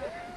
Thank you.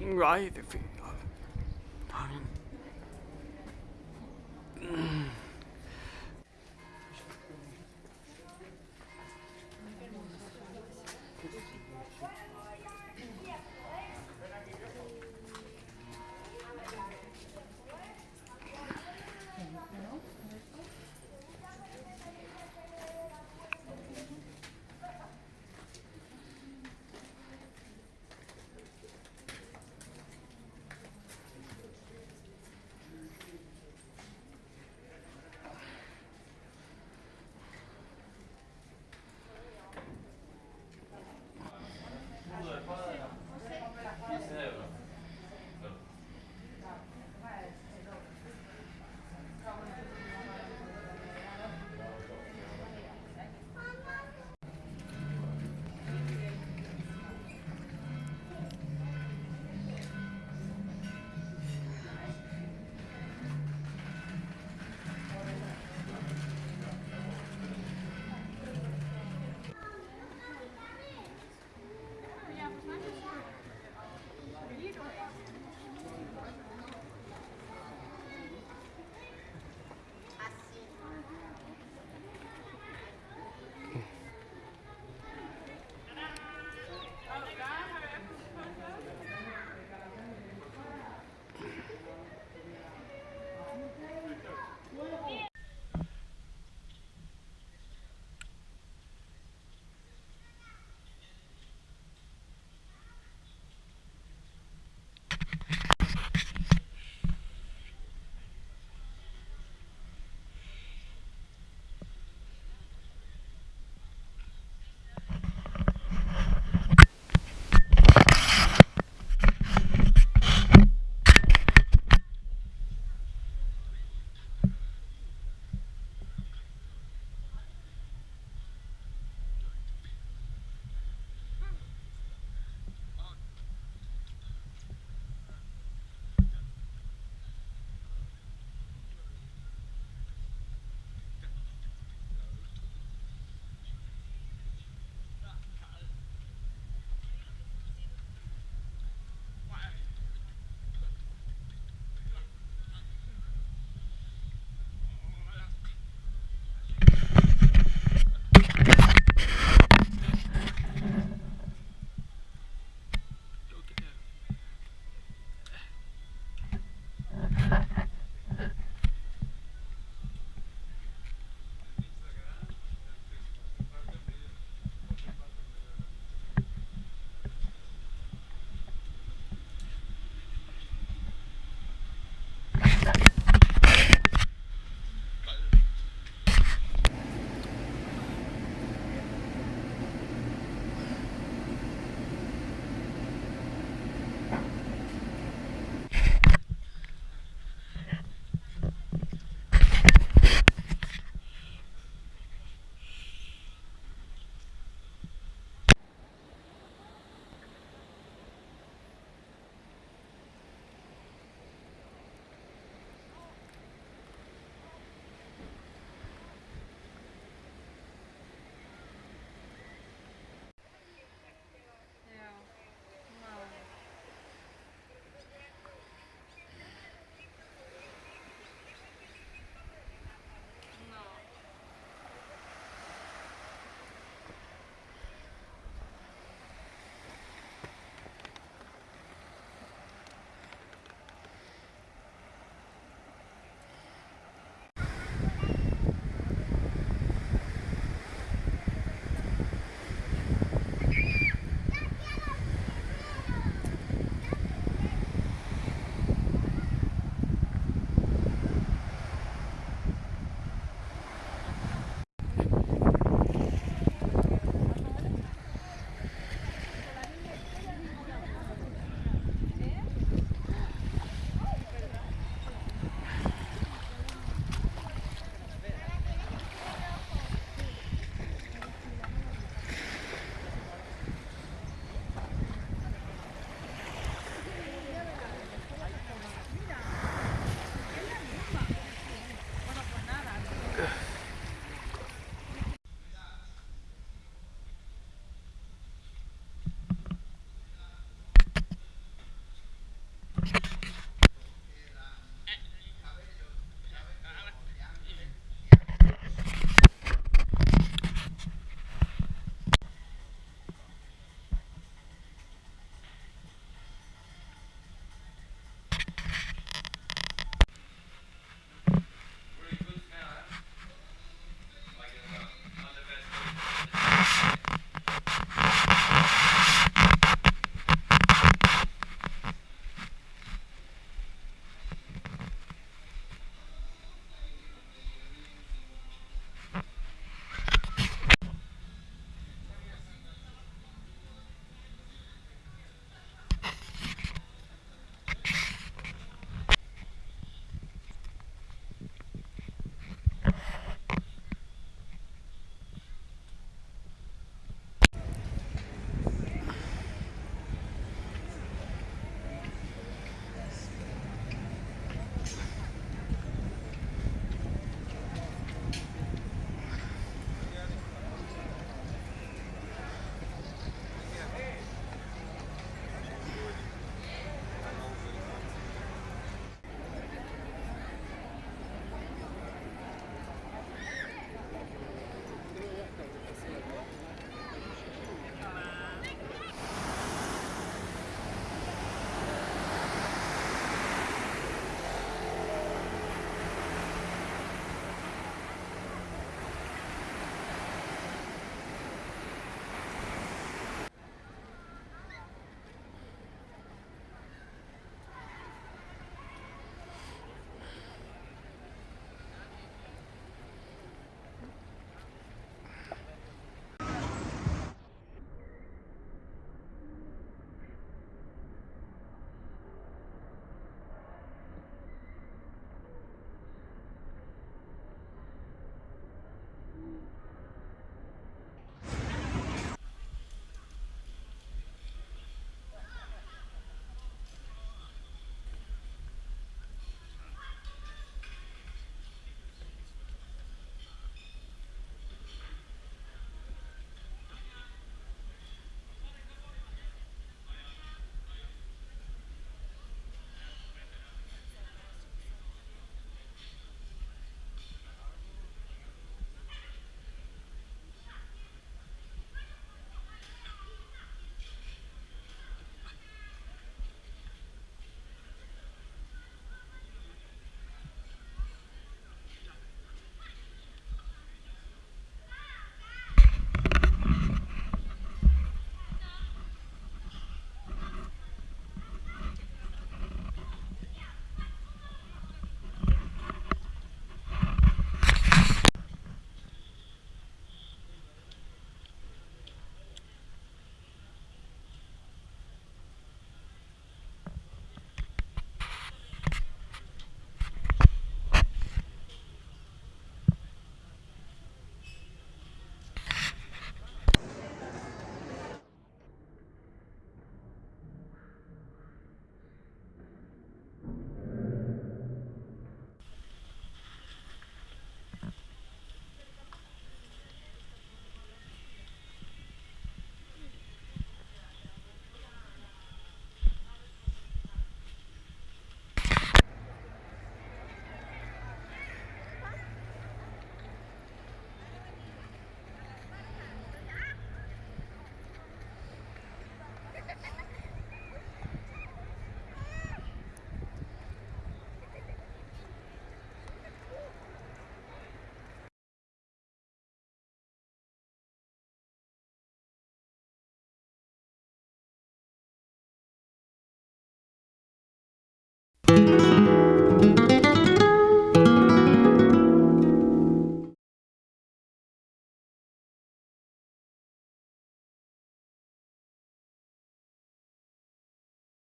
Right feet up.